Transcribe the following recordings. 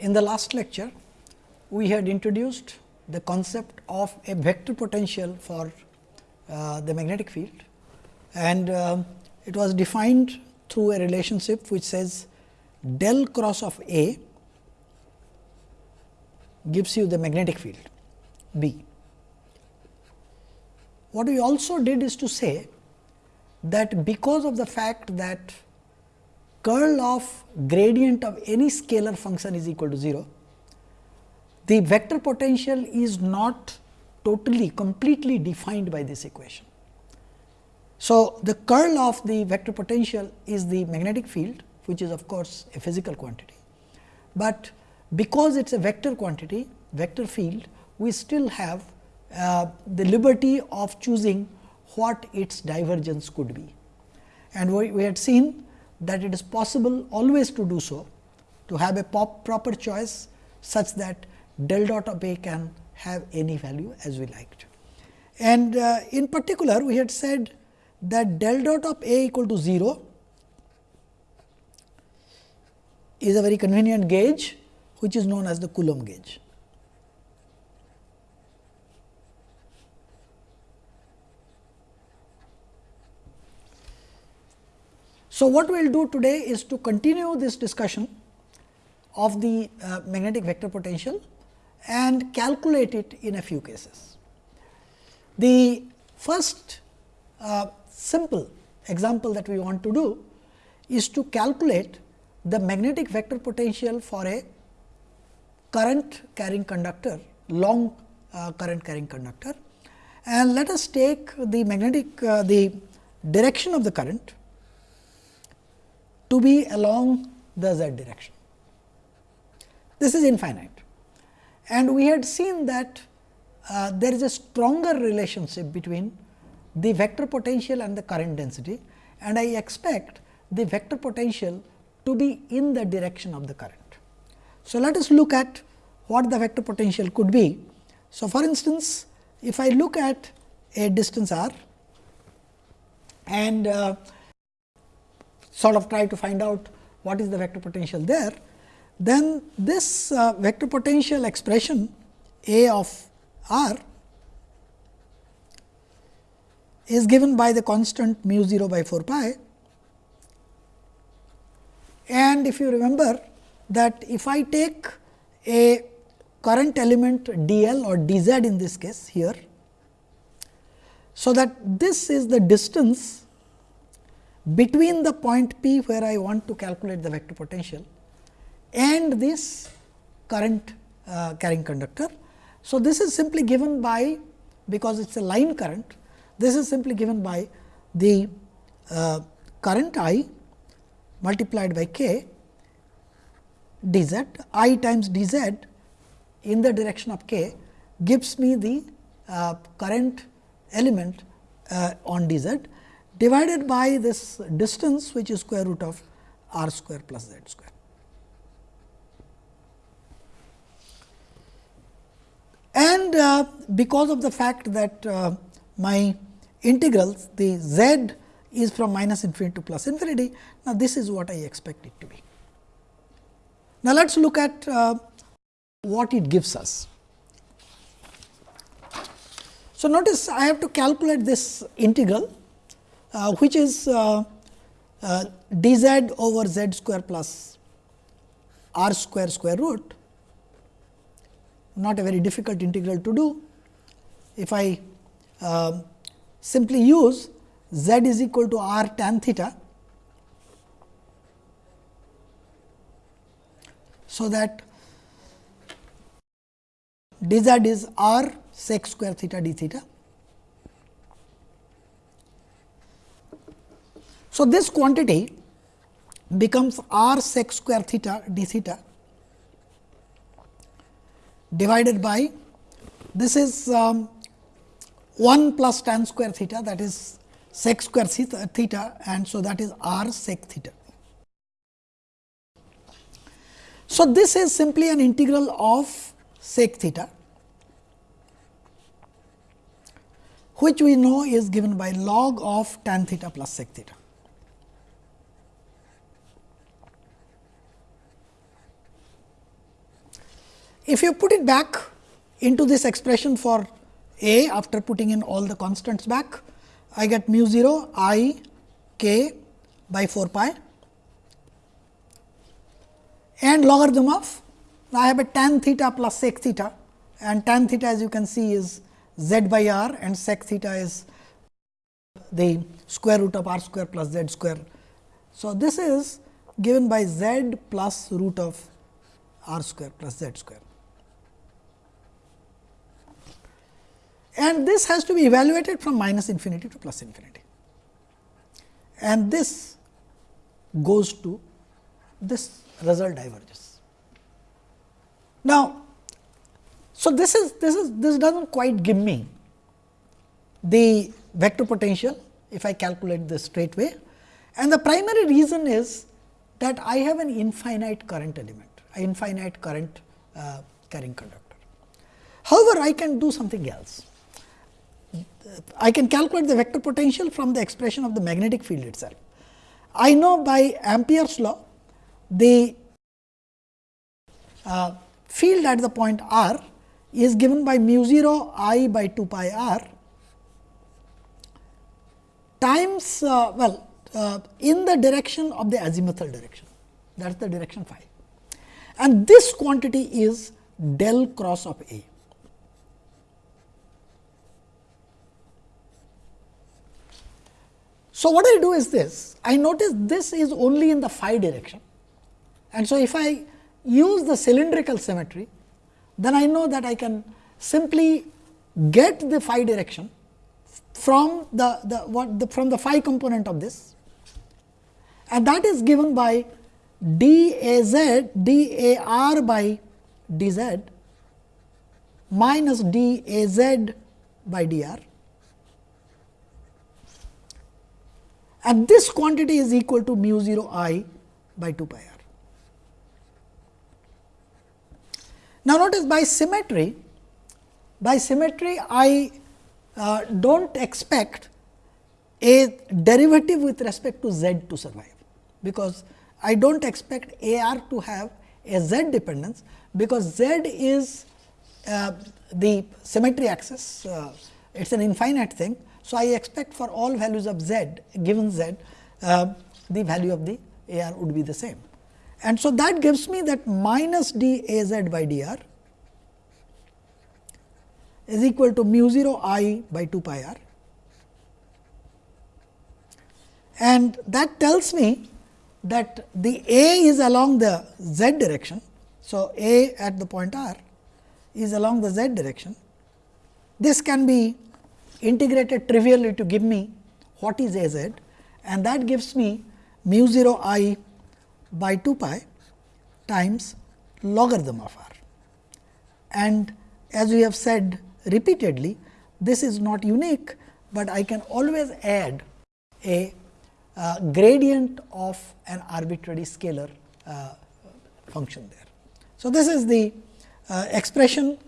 In the last lecture, we had introduced the concept of a vector potential for uh, the magnetic field and uh, it was defined through a relationship which says del cross of A gives you the magnetic field B. What we also did is to say that because of the fact that curl of gradient of any scalar function is equal to 0, the vector potential is not totally completely defined by this equation. So, the curl of the vector potential is the magnetic field which is of course, a physical quantity, but because it is a vector quantity vector field we still have uh, the liberty of choosing what its divergence could be. And we, we had seen that it is possible always to do so, to have a proper choice such that del dot of A can have any value as we liked. And uh, in particular, we had said that del dot of A equal to 0 is a very convenient gauge, which is known as the Coulomb gauge. So, what we will do today is to continue this discussion of the uh, magnetic vector potential and calculate it in a few cases. The first uh, simple example that we want to do is to calculate the magnetic vector potential for a current carrying conductor, long uh, current carrying conductor. And let us take the magnetic, uh, the direction of the current to be along the z direction. This is infinite and we had seen that uh, there is a stronger relationship between the vector potential and the current density and I expect the vector potential to be in the direction of the current. So, let us look at what the vector potential could be. So, for instance, if I look at a distance r and uh, sort of try to find out what is the vector potential there, then this uh, vector potential expression A of r is given by the constant mu 0 by 4 pi. And if you remember that if I take a current element d l or d z in this case here. So, that this is the distance between the point P where I want to calculate the vector potential and this current uh, carrying conductor. So, this is simply given by because it is a line current, this is simply given by the uh, current I multiplied by k d z i times d z in the direction of k gives me the uh, current element uh, on d z divided by this distance which is square root of r square plus z square. And uh, because of the fact that uh, my integrals the z is from minus infinity to plus infinity. Now, this is what I expect it to be. Now, let us look at uh, what it gives us. So, notice I have to calculate this integral which is uh, uh, d z over z square plus r square square root, not a very difficult integral to do. If I uh, simply use z is equal to r tan theta, so that d z is r sec square theta d theta So, this quantity becomes r sec square theta d theta divided by this is um, 1 plus tan square theta that is sec square theta, theta and so that is r sec theta. So, this is simply an integral of sec theta which we know is given by log of tan theta plus sec theta. If you put it back into this expression for A after putting in all the constants back, I get mu 0 i k by 4 pi and logarithm of I have a tan theta plus sec theta and tan theta as you can see is z by r and sec theta is the square root of r square plus z square. So, this is given by z plus root of r square plus z square. And this has to be evaluated from minus infinity to plus infinity. And this goes to this result diverges. Now, so this is this is this does not quite give me the vector potential if I calculate this straight way and the primary reason is that I have an infinite current element, infinite current uh, carrying conductor. However, I can do something else. I can calculate the vector potential from the expression of the magnetic field itself. I know by Ampere's law the uh, field at the point r is given by mu 0 i by 2 pi r times uh, well uh, in the direction of the azimuthal direction that is the direction phi and this quantity is del cross of A. So, what I do is this. I notice this is only in the phi direction. And so if I use the cylindrical symmetry then I know that I can simply get the phi direction from the, the what the from the phi component of this. And that is given by d a z d a r by d z minus d a z by d r and this quantity is equal to mu 0 i by 2 pi r. Now, notice by symmetry, by symmetry I uh, do not expect a derivative with respect to z to survive, because I do not expect A r to have a z dependence, because z is uh, the symmetry axis, uh, it is an infinite thing. So, I expect for all values of z given z, uh, the value of the A r would be the same. And so, that gives me that minus d A z by d r is equal to mu 0 i by 2 pi r. And that tells me that the A is along the z direction. So, A at the point r is along the z direction. This can be integrated trivially to give me what is A z and that gives me mu 0 i by 2 pi times logarithm of r. And as we have said repeatedly, this is not unique, but I can always add a uh, gradient of an arbitrary scalar uh, function there. So, this is the uh, expression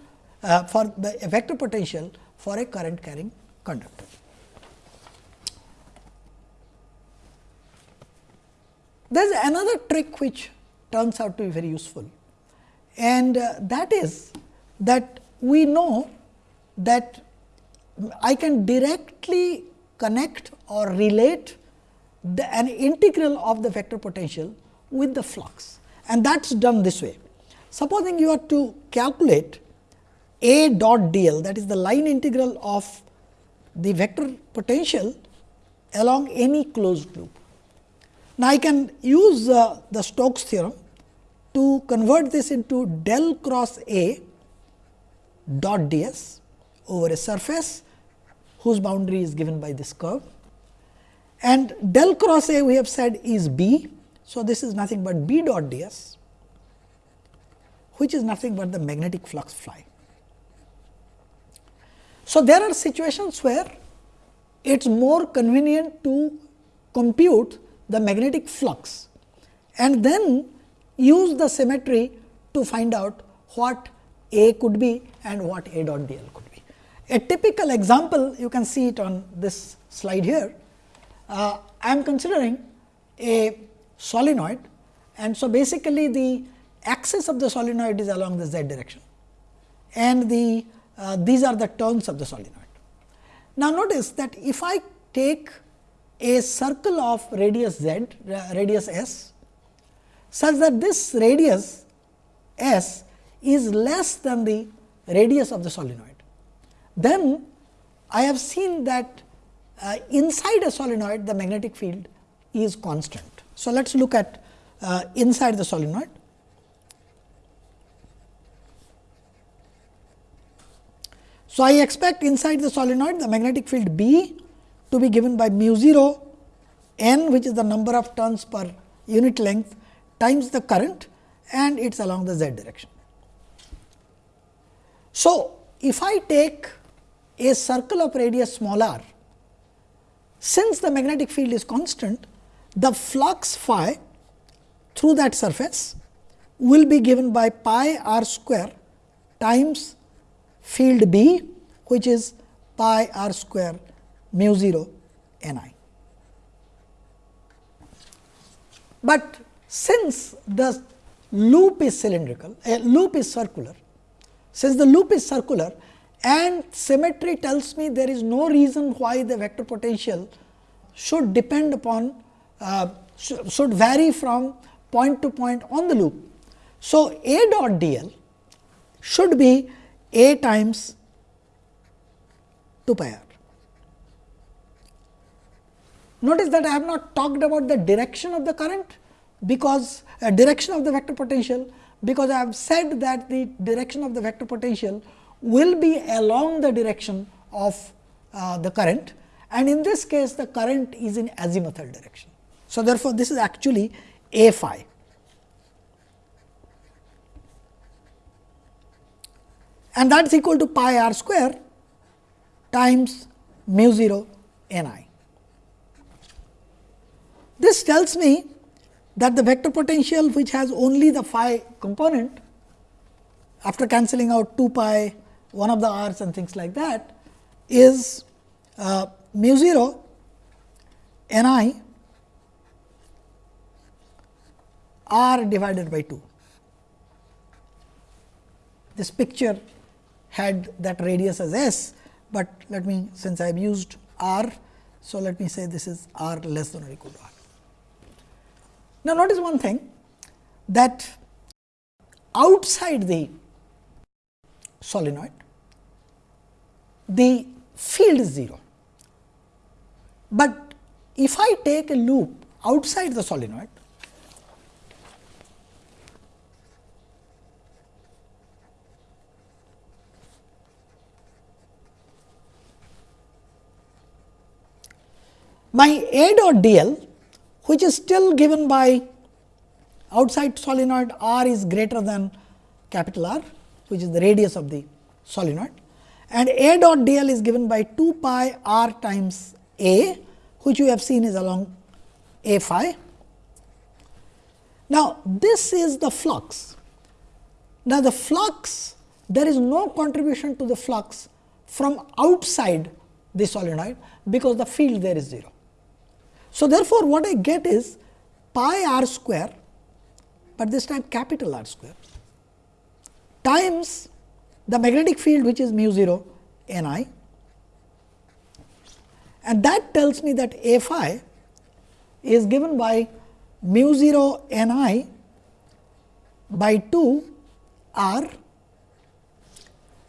uh, for the vector potential for a current carrying conductor. There is another trick which turns out to be very useful and uh, that is that we know that I can directly connect or relate the, an integral of the vector potential with the flux and that is done this way. Supposing you are to calculate a dot d l that is the line integral of the vector potential along any closed loop. Now, I can use uh, the Stokes theorem to convert this into del cross A dot d s over a surface whose boundary is given by this curve and del cross A we have said is B. So, this is nothing but B dot d s which is nothing but the magnetic flux phi. So, there are situations where it is more convenient to compute the magnetic flux and then use the symmetry to find out what A could be and what A dot d l could be. A typical example you can see it on this slide here. Uh, I am considering a solenoid and so basically the axis of the solenoid is along the z direction and the uh, these are the turns of the solenoid. Now, notice that if I take a circle of radius z, radius s, such that this radius s is less than the radius of the solenoid, then I have seen that uh, inside a solenoid the magnetic field is constant. So, let us look at uh, inside the solenoid. So, I expect inside the solenoid the magnetic field B to be given by mu 0 n which is the number of turns per unit length times the current and it is along the z direction. So, if I take a circle of radius small r, since the magnetic field is constant, the flux phi through that surface will be given by pi r square times field B which is pi r square mu 0 n i. But since the loop is cylindrical, a loop is circular, since the loop is circular and symmetry tells me there is no reason why the vector potential should depend upon uh, sh should vary from point to point on the loop. So, A dot d l should be A times 2 pi r. Notice that I have not talked about the direction of the current, because uh, direction of the vector potential, because I have said that the direction of the vector potential will be along the direction of uh, the current and in this case the current is in azimuthal direction. So, therefore, this is actually A phi. And that is equal to pi r square times mu 0 n i. This tells me that the vector potential which has only the phi component after cancelling out 2 pi one of the r's and things like that is uh, mu 0 n i r divided by 2. This picture had that radius as s, but let me since I have used r. So, let me say this is r less than or equal to r. Now, notice one thing that outside the solenoid, the field is 0, but if I take a loop outside the solenoid, my A dot d l which is still given by outside solenoid r is greater than capital R which is the radius of the solenoid and A dot d l is given by 2 pi r times A which we have seen is along A phi. Now, this is the flux. Now, the flux there is no contribution to the flux from outside the solenoid because the field there is 0. So, therefore, what I get is pi r square, but this time capital R square times the magnetic field which is mu 0 n i and that tells me that A phi is given by mu 0 n i by 2 r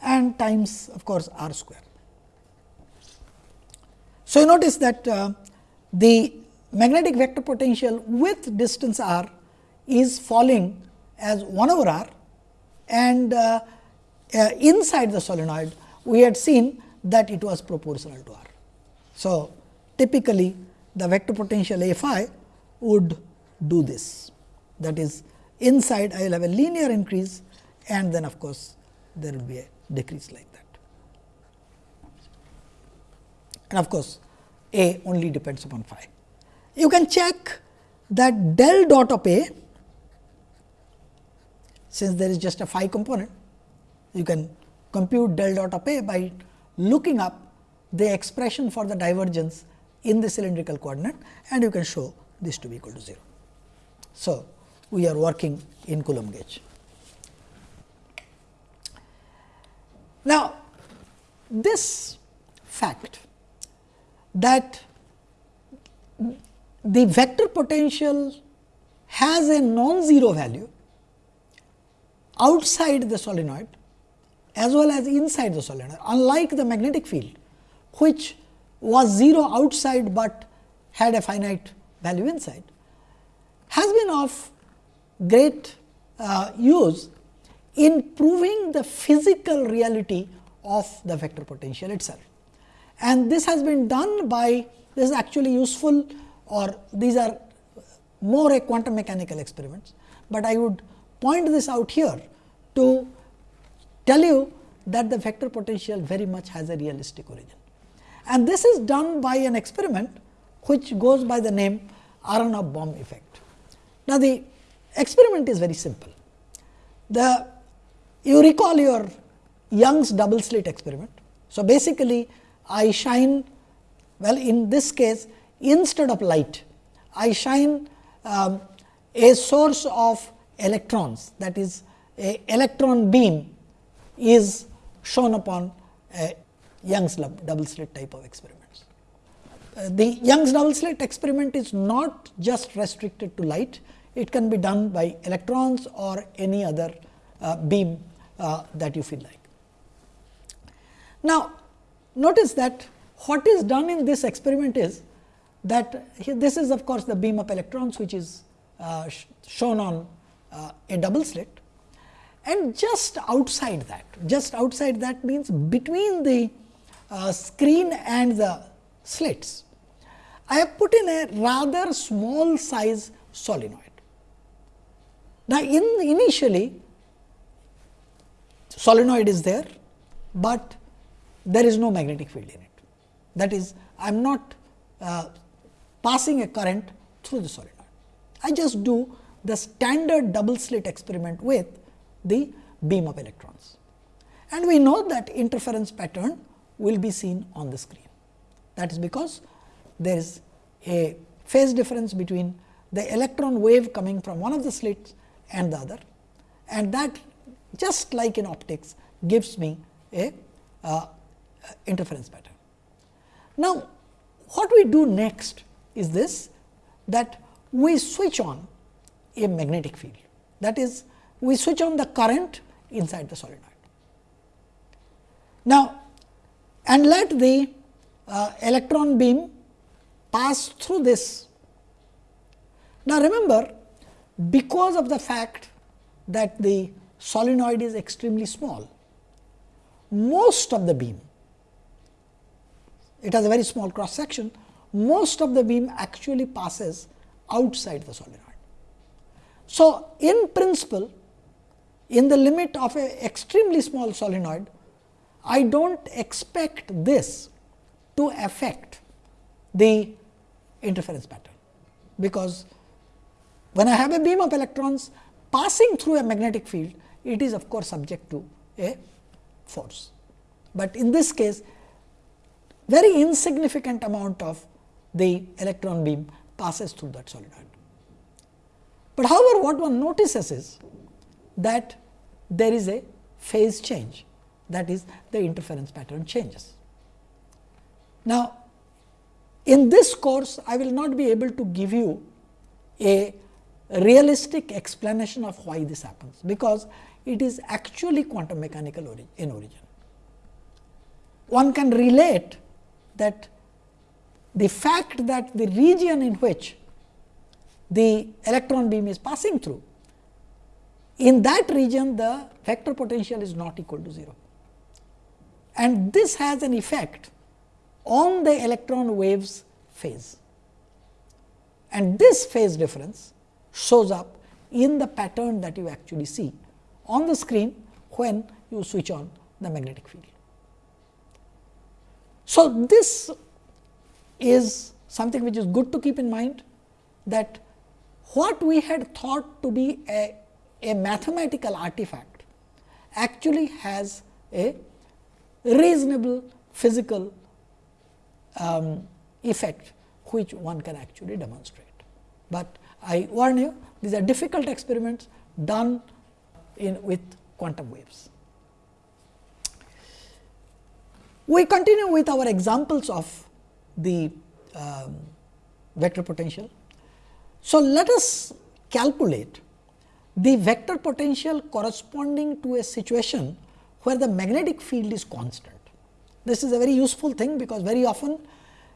and times of course, r square. So, you notice that uh, the magnetic vector potential with distance r is falling as 1 over r and uh, uh, inside the solenoid we had seen that it was proportional to r. So, typically the vector potential A phi would do this that is inside I will have a linear increase and then of course, there will be a decrease like that. And of course, A only depends upon phi. You can check that del dot of A since there is just a phi component, you can compute del dot of A by looking up the expression for the divergence in the cylindrical coordinate and you can show this to be equal to 0. So, we are working in Coulomb gauge. Now, this fact that the vector potential has a non-zero value outside the solenoid as well as inside the solenoid unlike the magnetic field which was 0 outside, but had a finite value inside has been of great uh, use in proving the physical reality of the vector potential itself. And this has been done by this is actually useful or these are more a quantum mechanical experiments, but I would point this out here to tell you that the vector potential very much has a realistic origin. And this is done by an experiment which goes by the name Aharonov Bohm effect. Now, the experiment is very simple. The you recall your Young's double slit experiment. So, basically I shine well in this case instead of light I shine um, a source of electrons that is a electron beam is shown upon a Young's double slit type of experiments. Uh, the Young's double slit experiment is not just restricted to light, it can be done by electrons or any other uh, beam uh, that you feel like. Now, notice that what is done in this experiment is that this is of course, the beam of electrons which is uh, sh shown on uh, a double slit and just outside that just outside that means between the uh, screen and the slits I have put in a rather small size solenoid. Now, in initially solenoid is there, but there is no magnetic field in it. That is I am not uh, passing a current through the solenoid. I just do the standard double slit experiment with the beam of electrons. And we know that interference pattern will be seen on the screen. That is because there is a phase difference between the electron wave coming from one of the slits and the other and that just like in optics gives me a uh, interference pattern. Now, what we do next is this that we switch on a magnetic field that is we switch on the current inside the solenoid. Now, and let the uh, electron beam pass through this. Now, remember because of the fact that the solenoid is extremely small, most of the beam, it has a very small cross section, most of the beam actually passes outside the solenoid. So, in principle, in the limit of a extremely small solenoid, I do not expect this to affect the interference pattern, because when I have a beam of electrons passing through a magnetic field, it is of course subject to a force. But in this case, very insignificant amount of the electron beam passes through that solenoid. But however, what one notices is that there is a phase change that is the interference pattern changes. Now, in this course I will not be able to give you a realistic explanation of why this happens, because it is actually quantum mechanical in origin. One can relate that the fact that the region in which the electron beam is passing through, in that region the vector potential is not equal to 0. And this has an effect on the electron waves phase. And this phase difference shows up in the pattern that you actually see on the screen when you switch on the magnetic field. So, this is something which is good to keep in mind that what we had thought to be a, a mathematical artifact actually has a reasonable physical um, effect which one can actually demonstrate. But I warn you these are difficult experiments done in with quantum waves. We continue with our examples of the um, vector potential. So, let us calculate the vector potential corresponding to a situation where the magnetic field is constant. This is a very useful thing, because very often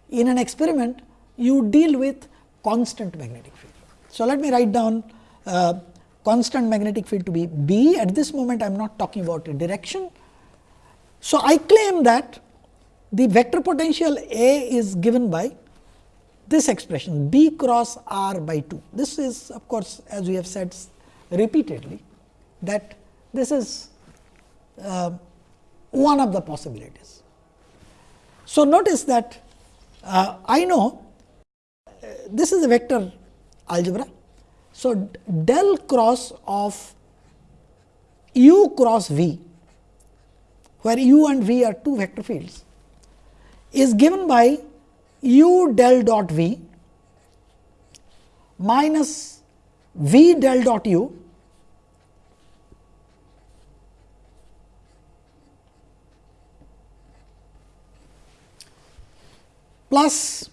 in an experiment you deal with constant magnetic field. So, let me write down uh, constant magnetic field to be B. At this moment I am not talking about a direction. So, I claim that the vector potential A is given by this expression B cross R by 2. This is of course, as we have said repeatedly that this is uh, one of the possibilities. So, notice that uh, I know uh, this is a vector algebra. So, del cross of u cross v where u and v are two vector fields is given by u del dot v minus v del dot u plus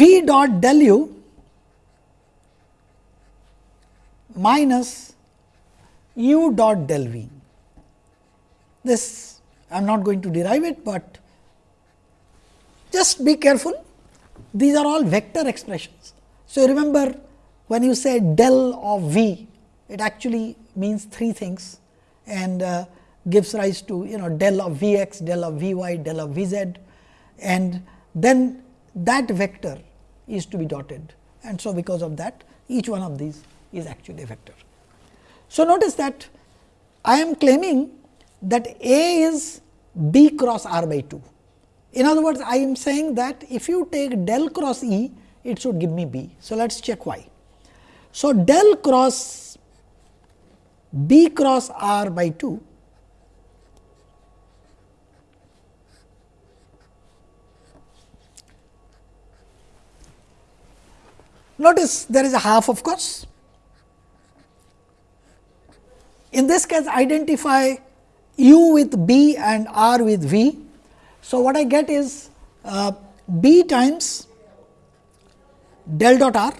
v dot del u minus u dot del v. This I am not going to derive it, but just be careful these are all vector expressions. So, remember when you say del of v it actually means three things and uh, gives rise to you know del of v x, del of v y, del of v z and then that vector is to be dotted and so because of that each one of these is actually a vector. So, notice that I am claiming that A is B cross R by 2. In other words, I am saying that if you take del cross E, it should give me B. So, let us check why. So, del cross B cross R by 2 Notice there is a half of course. In this case identify u with b and r with v. So, what I get is uh, b times del dot r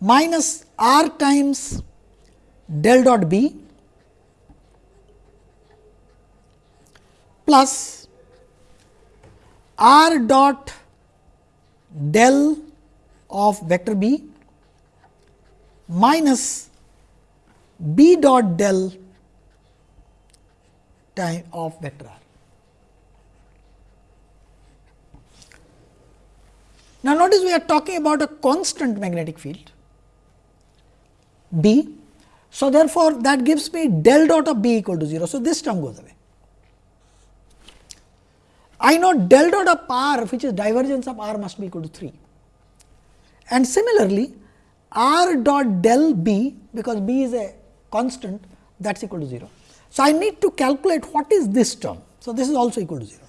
minus r times del dot b plus r dot del of vector b minus b dot del time of vector r. Now, notice we are talking about a constant magnetic field B. So, therefore, that gives me del dot of B equal to 0. So, this term goes away. I know del dot of r which is divergence of r must be equal to 3 and similarly r dot del b because b is a constant that is equal to 0. So, I need to calculate what is this term. So, this is also equal to 0.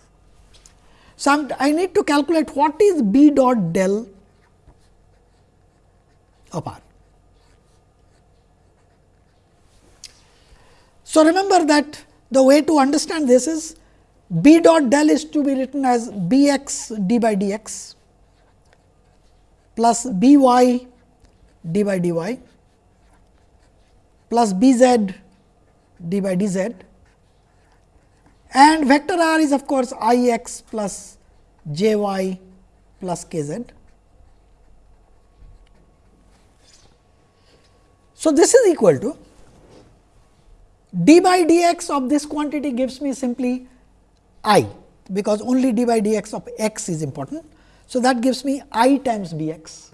So, I need to calculate what is b dot del of r. So, remember that the way to understand this is b dot del is to be written as b x d by d x plus b y d by dy plus b z d by d z and vector r is of course i x plus j y plus k z. So, this is equal to d by dx of this quantity gives me simply i, because only d by dx of x is important. So, that gives me i times b x.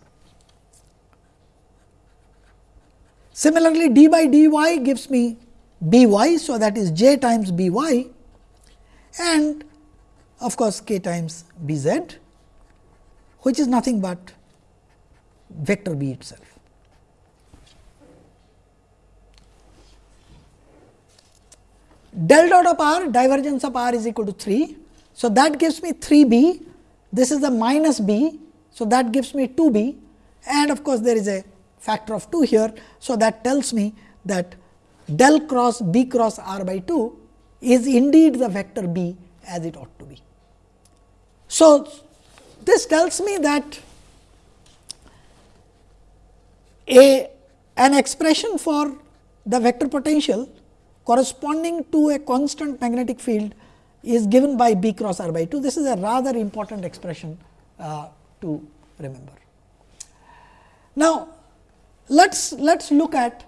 Similarly, d by dy gives me b y. So, that is j times b y and of course, k times b z which is nothing but vector b itself. del dot of r divergence of r is equal to 3. So, that gives me 3 b this is the minus b. So, that gives me 2 b and of course, there is a factor of 2 here. So, that tells me that del cross B cross r by 2 is indeed the vector B as it ought to be. So, this tells me that a an expression for the vector potential corresponding to a constant magnetic field is given by B cross r by 2. This is a rather important expression uh, to remember. Now, let us let us look at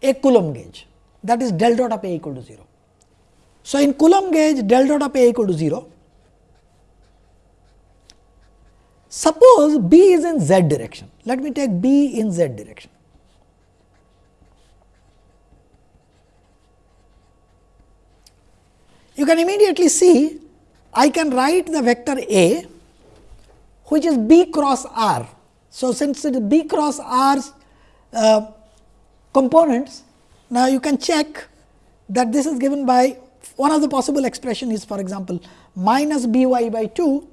a Coulomb gauge that is del dot of A equal to 0. So, in Coulomb gauge del dot of A equal to 0, suppose B is in z direction. Let me take B in z direction. You can immediately see I can write the vector A which is B cross R. So, since it is B cross R uh, components, now you can check that this is given by one of the possible expression is for example, minus b y by 2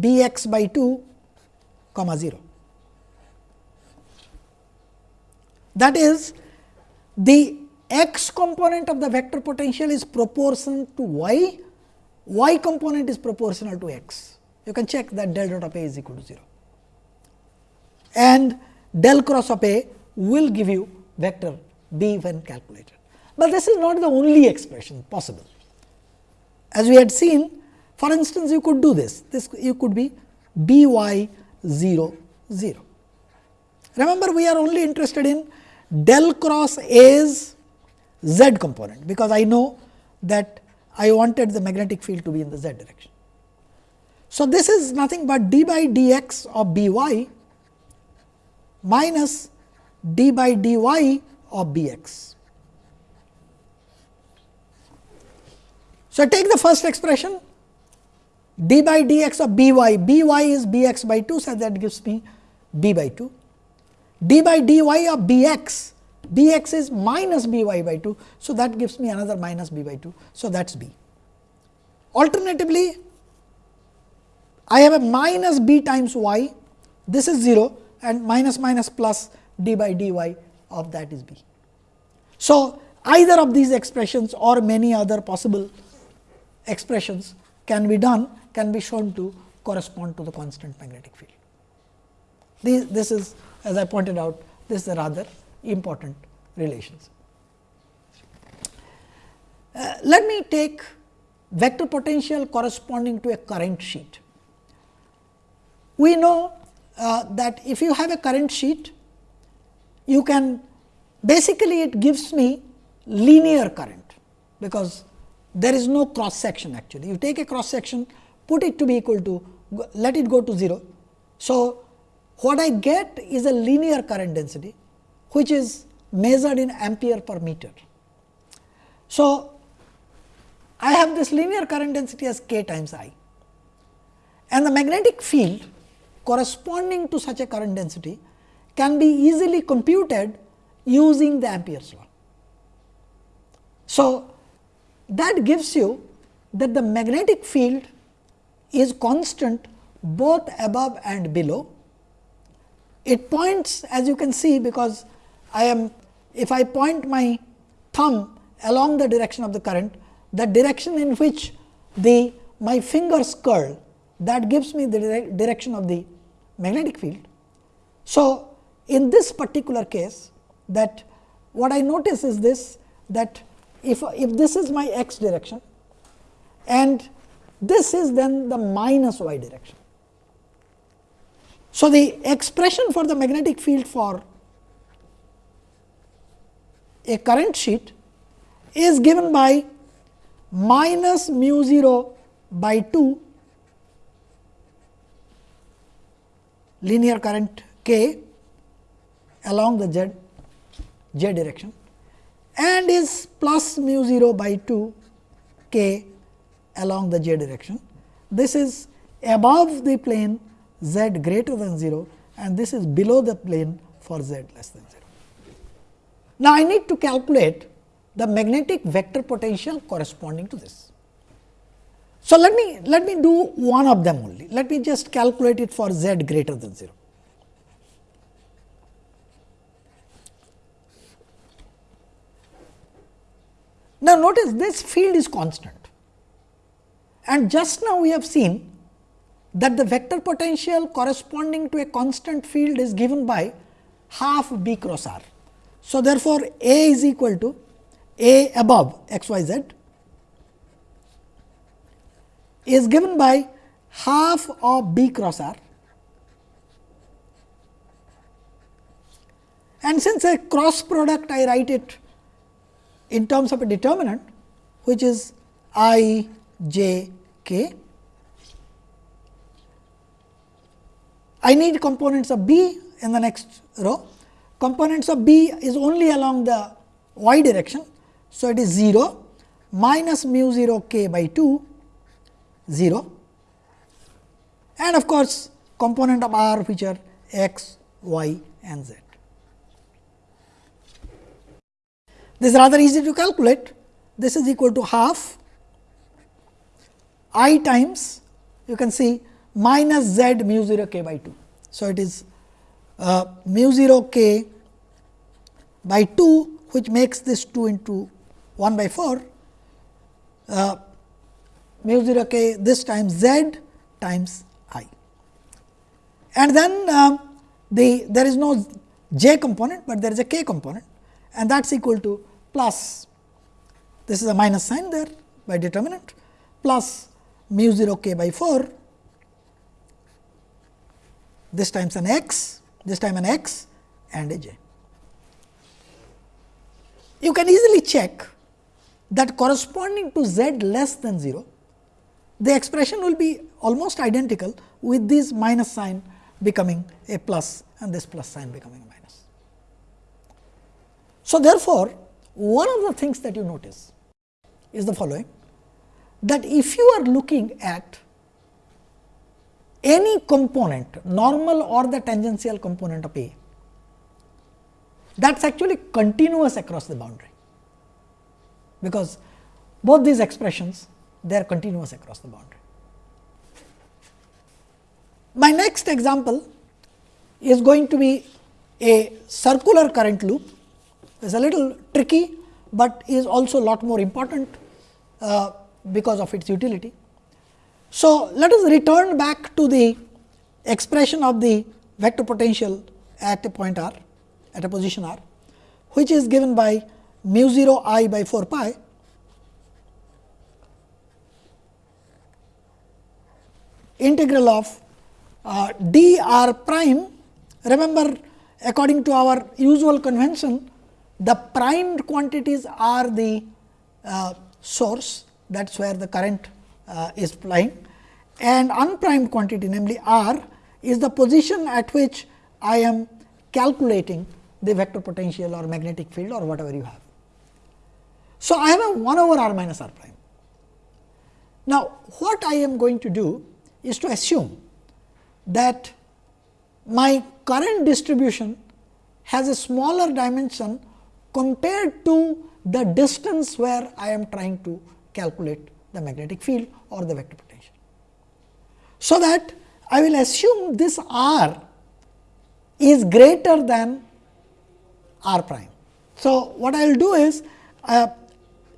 b x by 2 comma 0. That is the x component of the vector potential is proportional to y, y component is proportional to x. You can check that del dot of A is equal to 0 and del cross of A will give you vector B when calculated. But this is not the only expression possible. As we had seen, for instance, you could do this, this you could be B y 0 0. Remember, we are only interested in del cross A's z component, because I know that I wanted the magnetic field to be in the z direction. So, this is nothing but d by dx of B y minus d by dy of B x. So, take the first expression d by dx of b y, b y is b x by 2, so that gives me b by 2. d by dy of b x, b x is minus b y by 2, so that gives me another minus b by 2. So, that is b. Alternatively, I have a minus b times y, this is 0 and minus minus plus d by dy of that is b. So, either of these expressions or many other possible expressions can be done can be shown to correspond to the constant magnetic field. This, this is as I pointed out this is a rather important relations. Uh, let me take vector potential corresponding to a current sheet. We know uh, that if you have a current sheet, you can basically it gives me linear current, because there is no cross section actually. You take a cross section, put it to be equal to, let it go to 0. So, what I get is a linear current density, which is measured in ampere per meter. So, I have this linear current density as k times I and the magnetic field corresponding to such a current density can be easily computed using the Ampere's law. So, that gives you that the magnetic field is constant both above and below. It points as you can see because I am if I point my thumb along the direction of the current, the direction in which the my fingers curl that gives me the dire direction of the magnetic field. So, in this particular case that what I notice is this that if, if this is my x direction and this is then the minus y direction. So, the expression for the magnetic field for a current sheet is given by minus mu 0 by 2 linear current k along the z j direction and is plus mu 0 by 2 k along the j direction. This is above the plane z greater than 0 and this is below the plane for z less than 0. Now, I need to calculate the magnetic vector potential corresponding to this. So, let me let me do one of them only. Let me just calculate it for z greater than 0. Now, notice this field is constant and just now we have seen that the vector potential corresponding to a constant field is given by half b cross r. So, therefore, A is equal to A above x y z is given by half of b cross r and since a cross product I write it in terms of a determinant which is i j k. I need components of b in the next row. Components of b is only along the y direction. So, it is 0 minus mu 0 k by 2 0 and of course, component of r which are x, y and z. This is rather easy to calculate. This is equal to half i times you can see minus z mu 0 k by 2. So, it is uh, mu 0 k by 2 which makes this 2 into 1 by 4 uh, mu 0 k this times z times i. And then uh, the there is no j component, but there is a k component and that is equal to plus this is a minus sign there by determinant plus mu 0 k by 4 this times an x this time an x and a j. You can easily check that corresponding to z less than 0 the expression will be almost identical with this minus sign becoming a plus and this plus sign becoming a minus. So, therefore, one of the things that you notice is the following that if you are looking at any component normal or the tangential component of A that is actually continuous across the boundary, because both these expressions they are continuous across the boundary. My next example is going to be a circular current loop. It is a little tricky, but is also a lot more important uh, because of its utility. So, let us return back to the expression of the vector potential at a point r at a position r, which is given by mu 0 i by 4 pi integral of uh, d r prime. Remember according to our usual convention, the primed quantities are the uh, source that is where the current uh, is flying and unprimed quantity namely r is the position at which I am calculating the vector potential or magnetic field or whatever you have. So, I have a 1 over r minus r prime. Now, what I am going to do is to assume that my current distribution has a smaller dimension compared to the distance where I am trying to calculate the magnetic field or the vector potential. So, that I will assume this r is greater than r prime. So, what I will do is uh,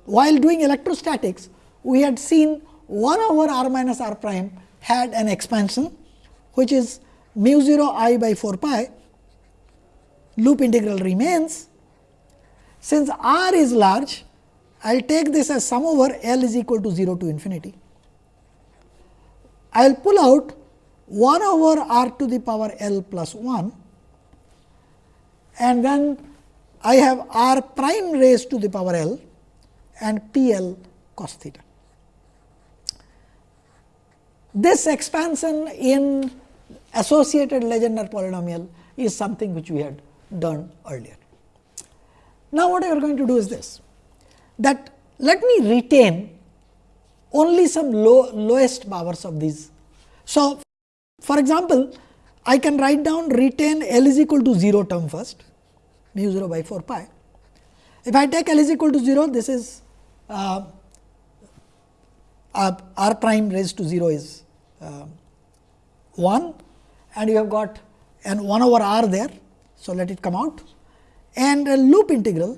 while doing electrostatics we had seen 1 over r minus r prime had an expansion which is mu 0 i by 4 pi loop integral remains. Since r is large, I will take this as sum over L is equal to 0 to infinity. I will pull out 1 over r to the power L plus 1 and then I have r prime raised to the power L and P L cos theta. This expansion in associated Legendre polynomial is something which we had done earlier. Now, what I are going to do is this that let me retain only some low, lowest powers of these. So, for example, I can write down retain L is equal to 0 term first mu 0 by 4 pi. If I take L is equal to 0, this is uh, uh, r prime raised to 0 is Uh, 1 and you have got an 1 over r there. So, let it come out and a loop integral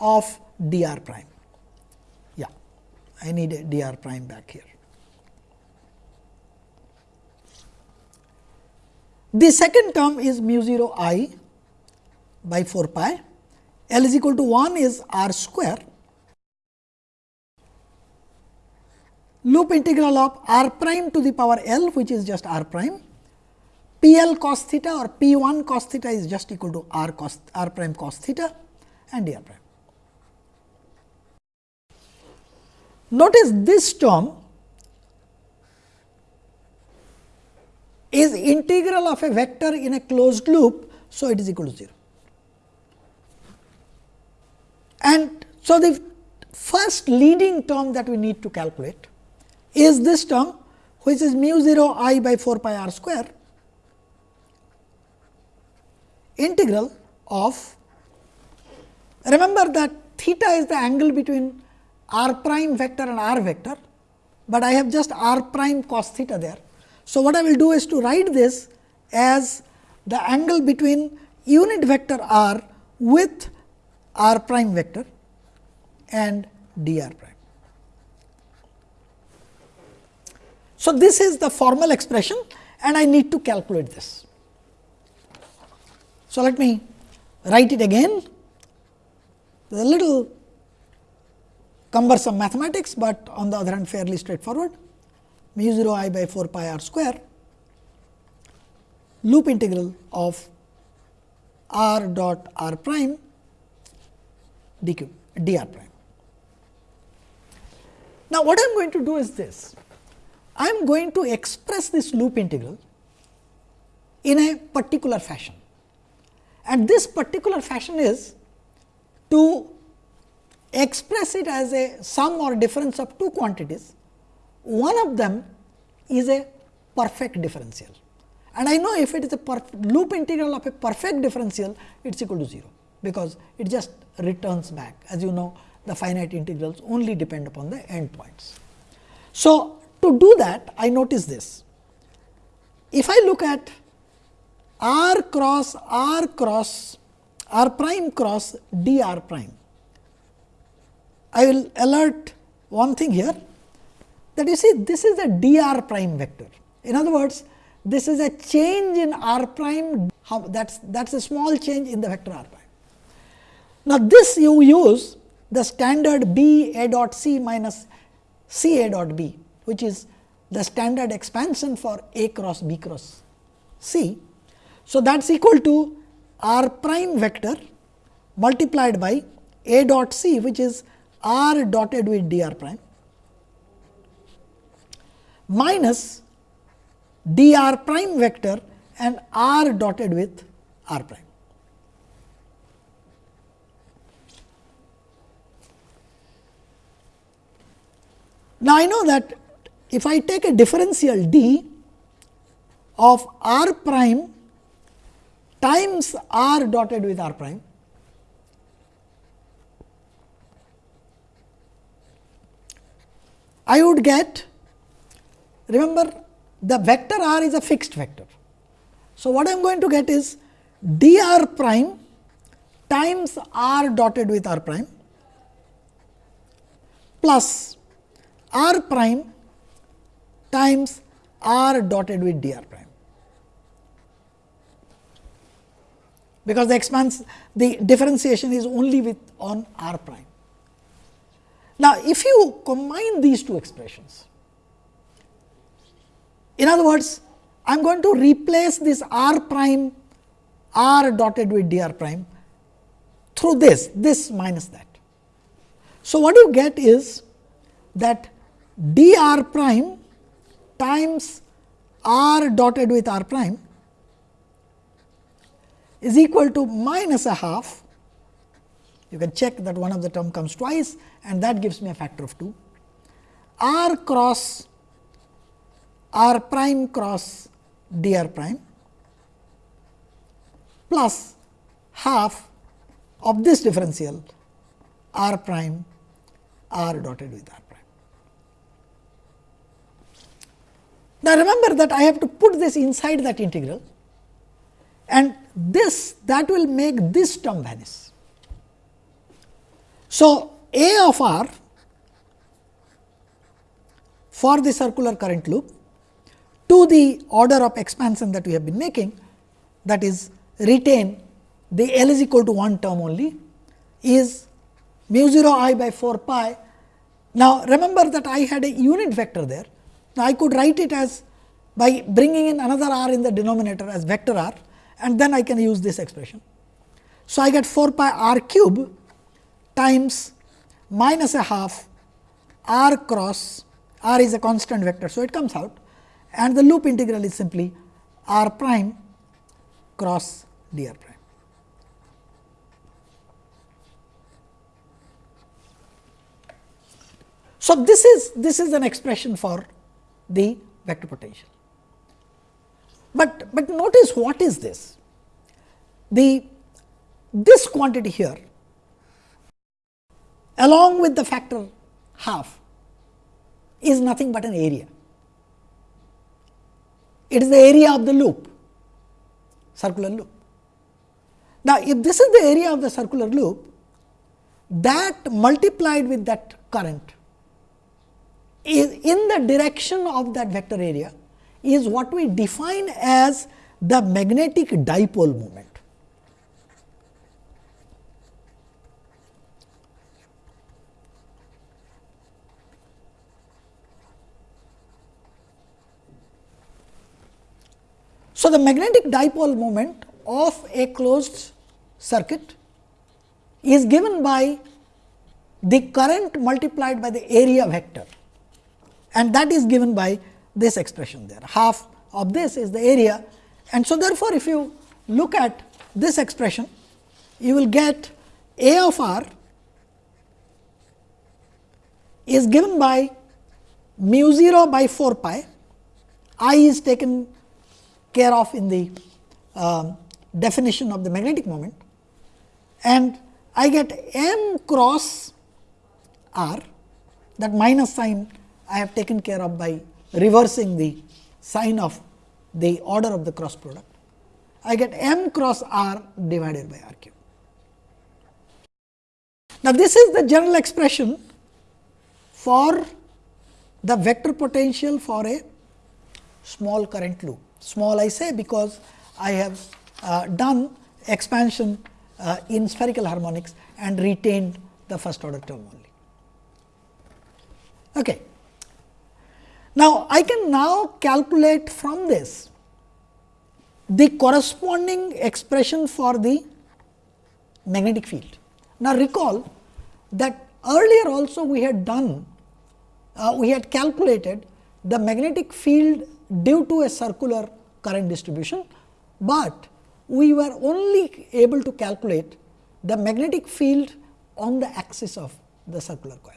of d r prime. Yeah, I need d r prime back here. The second term is mu 0 i by 4 pi, L is equal to 1 is r square, loop integral of r prime to the power L which is just r prime, P L cos theta or P 1 cos theta is just equal to r cos r prime cos theta and d r prime. Notice this term is integral of a vector in a closed loop. So, it is equal to 0. And so, the first leading term that we need to calculate is this term which is mu 0 i by 4 pi r square integral of remember that theta is the angle between r prime vector and r vector, but I have just r prime cos theta there. So, what I will do is to write this as the angle between unit vector r with r prime vector and d r prime. So, this is the formal expression and I need to calculate this. So, let me write it again. A little cumbersome mathematics, but on the other hand fairly straightforward mu 0 i by 4 pi r square loop integral of r dot r prime dq dr prime. Now, what I am going to do is this I am going to express this loop integral in a particular fashion. And this particular fashion is to express it as a sum or difference of two quantities one of them is a perfect differential. And I know if it is a loop integral of a perfect differential it is equal to 0, because it just returns back. As you know the finite integrals only depend upon the endpoints. So, to do that I notice this if I look at r cross r cross r prime cross d r prime I will alert one thing here that you see this is a d r prime vector. In other words, this is a change in r prime that is that is a small change in the vector r prime. Now, this you use the standard b a dot c minus c a dot b which is the standard expansion for a cross b cross c. So, that is equal to r prime vector multiplied by a dot c which is r dotted with d r prime minus d r prime vector and r dotted with r prime. Now, I know that if I take a differential d of r prime times r dotted with r prime, I would get remember the vector r is a fixed vector. So, what I am going to get is d r prime times r dotted with r prime plus r prime times r dotted with d r prime. Because the expanse the differentiation is only with on r prime. Now, if you combine these two expressions, in other words, I am going to replace this r prime r dotted with d r prime through this, this minus that. So, what you get is that d r prime times r dotted with r prime is equal to minus a half you can check that one of the term comes twice and that gives me a factor of 2. r cross r prime cross d r prime plus half of this differential r prime r dotted with r prime. Now, remember that I have to put this inside that integral and this that will make this term vanish. So, A of r for the circular current loop to the order of expansion that we have been making that is retain the L is equal to 1 term only is mu 0 i by 4 pi. Now, remember that I had a unit vector there. Now, I could write it as by bringing in another r in the denominator as vector r and then I can use this expression. So, I get 4 pi r cube times minus a half r cross r is a constant vector. So, it comes out and the loop integral is simply r prime cross d r prime. So, this is this is an expression for the vector potential. But, but notice what is this? The this quantity here along with the factor half is nothing but an area. It is the area of the loop, circular loop. Now, if this is the area of the circular loop, that multiplied with that current is in the direction of that vector area is what we define as the magnetic dipole moment. So, the magnetic dipole moment of a closed circuit is given by the current multiplied by the area vector and that is given by this expression there. Half of this is the area. And so therefore, if you look at this expression you will get A of r is given by mu 0 by 4 pi. I is taken care of in the uh, definition of the magnetic moment. And I get m cross r that minus sign I have taken care of by reversing the sign of the order of the cross product. I get m cross r divided by r cube. Now, this is the general expression for the vector potential for a small current loop. Small I say because I have uh, done expansion uh, in spherical harmonics and retained the first order term only. Okay. Now, I can now calculate from this the corresponding expression for the magnetic field. Now, recall that earlier also we had done, uh, we had calculated the magnetic field due to a circular current distribution, but we were only able to calculate the magnetic field on the axis of the circular coil.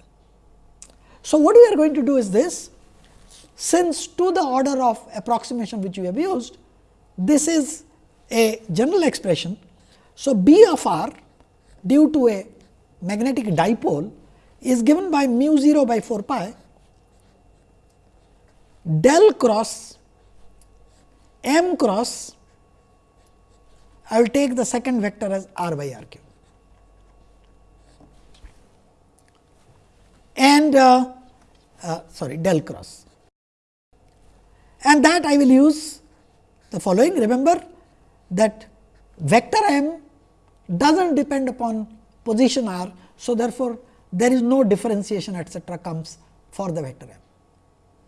So, what we are going to do is this since to the order of approximation which we have used, this is a general expression. So, B of r due to a magnetic dipole is given by mu 0 by 4 pi del cross m cross I will take the second vector as r by r cube. And uh, uh, sorry del cross and that I will use the following. Remember that vector m does not depend upon position r. So, therefore, there is no differentiation etcetera comes for the vector m,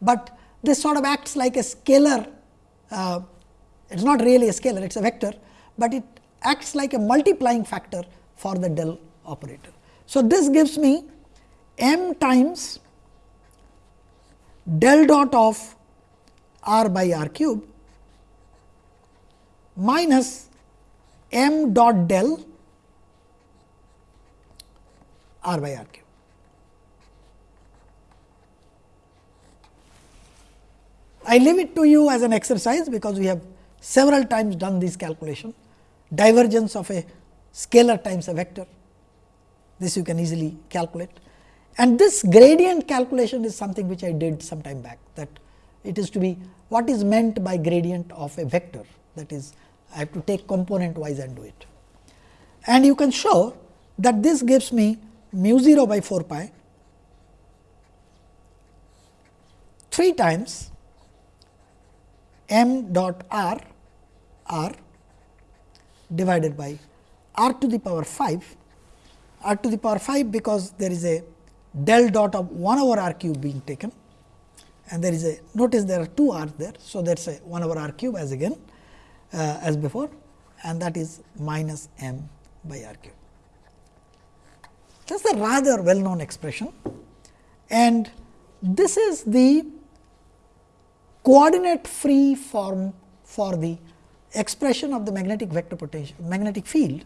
but this sort of acts like a scalar uh, it is not really a scalar it is a vector, but it acts like a multiplying factor for the del operator. So, this gives me m times del dot of r by r cube minus m dot del r by r cube. I leave it to you as an exercise, because we have several times done this calculation divergence of a scalar times a vector. This you can easily calculate and this gradient calculation is something which I did some time back that it is to be what is meant by gradient of a vector? That is I have to take component wise and do it. And you can show that this gives me mu 0 by 4 pi 3 times m dot r r divided by r to the power 5 r to the power 5 because there is a del dot of 1 over r cube being taken and there is a notice there are two r there. So, that is a 1 over r cube as again uh, as before and that is minus m by r cube. That is a rather well known expression and this is the coordinate free form for the expression of the magnetic vector potential magnetic field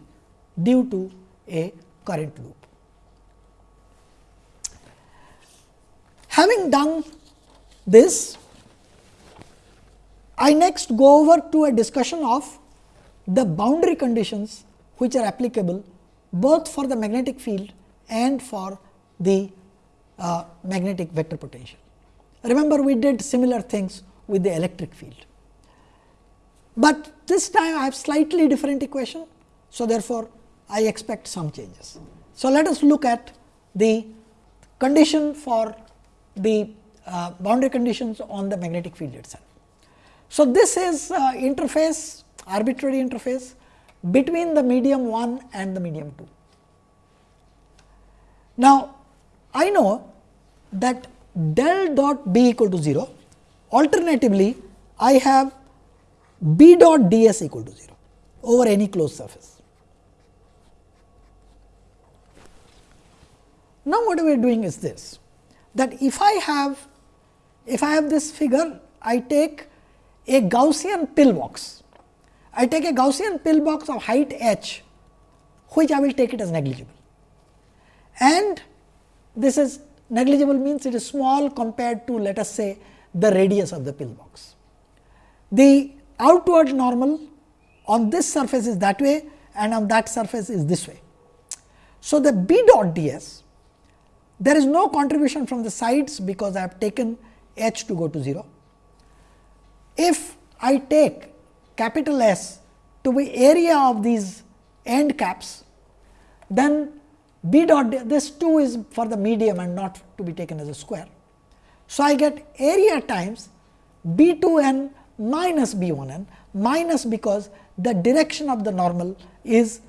due to a current loop. Having done this, I next go over to a discussion of the boundary conditions which are applicable both for the magnetic field and for the uh, magnetic vector potential. Remember we did similar things with the electric field, but this time I have slightly different equation. So, therefore, I expect some changes. So, let us look at the condition for the uh, boundary conditions on the magnetic field itself. So, this is uh, interface arbitrary interface between the medium 1 and the medium 2. Now, I know that del dot b equal to 0 alternatively I have b dot d s equal to 0 over any closed surface. Now, what we are doing is this that if I have if I have this figure I take a Gaussian pillbox, I take a Gaussian pillbox of height h which I will take it as negligible and this is negligible means it is small compared to let us say the radius of the pillbox. The outward normal on this surface is that way and on that surface is this way. So, the b dot d s there is no contribution from the sides because I have taken h to go to 0. If I take capital S to be area of these end caps, then b dot this 2 is for the medium and not to be taken as a square. So, I get area times b 2 n minus b 1 n minus because the direction of the normal is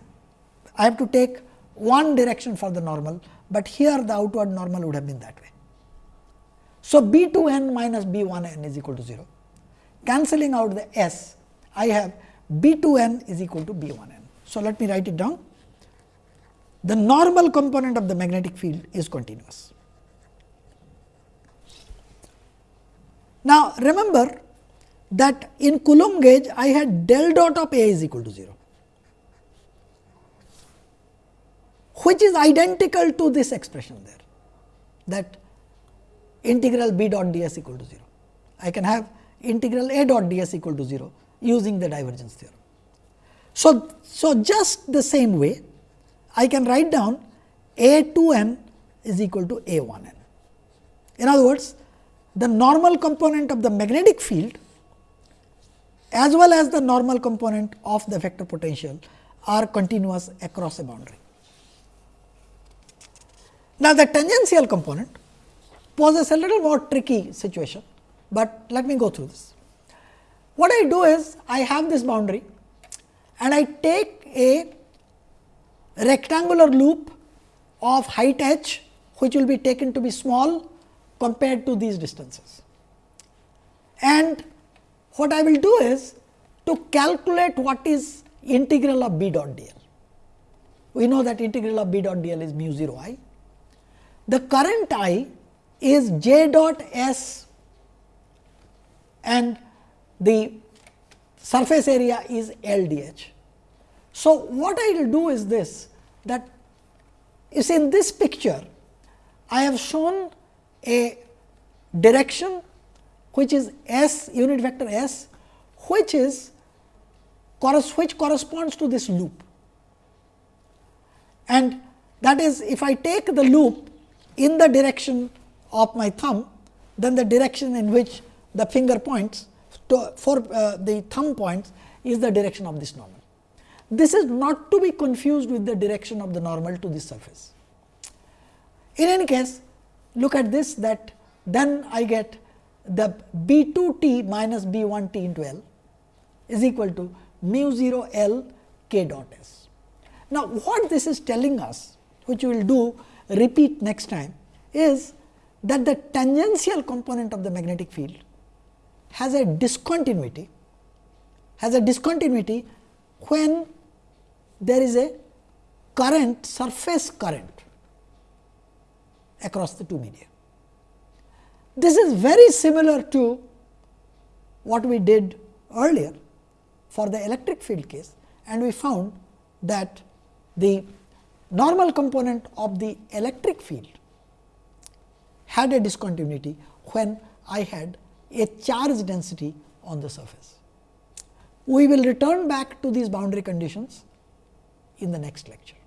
I have to take one direction for the normal, but here the outward normal would have been that way. So, b 2 n minus b 1 n is equal to 0. Cancelling out the s, I have b 2 n is equal to b 1 n. So, let me write it down. The normal component of the magnetic field is continuous. Now, remember that in Coulomb gauge I had del dot of A is equal to 0, which is identical to this expression there that integral b dot d s equal to 0. I can have integral a dot d s equal to 0 using the divergence theorem. So, so just the same way I can write down a 2 n is equal to a 1 n. In other words, the normal component of the magnetic field as well as the normal component of the vector potential are continuous across a boundary. Now, the tangential component poses a little more tricky situation, but let me go through this. What I do is I have this boundary and I take a rectangular loop of height h which will be taken to be small compared to these distances. And what I will do is to calculate what is integral of b dot d l. We know that integral of b dot d l is mu 0 i. The current I is j dot s and the surface area is L d h. So, what I will do is this that is in this picture I have shown a direction which is s unit vector s which is which corresponds to this loop and that is if I take the loop in the direction of my thumb, then the direction in which the finger points to, for uh, the thumb points is the direction of this normal. This is not to be confused with the direction of the normal to this surface. In any case, look at this that then I get the B 2 t minus B 1 t into L is equal to mu 0 L k dot S. Now, what this is telling us which we will do repeat next time is that the tangential component of the magnetic field has a discontinuity has a discontinuity when there is a current surface current across the two media. This is very similar to what we did earlier for the electric field case and we found that the normal component of the electric field had a discontinuity when I had a charge density on the surface. We will return back to these boundary conditions in the next lecture.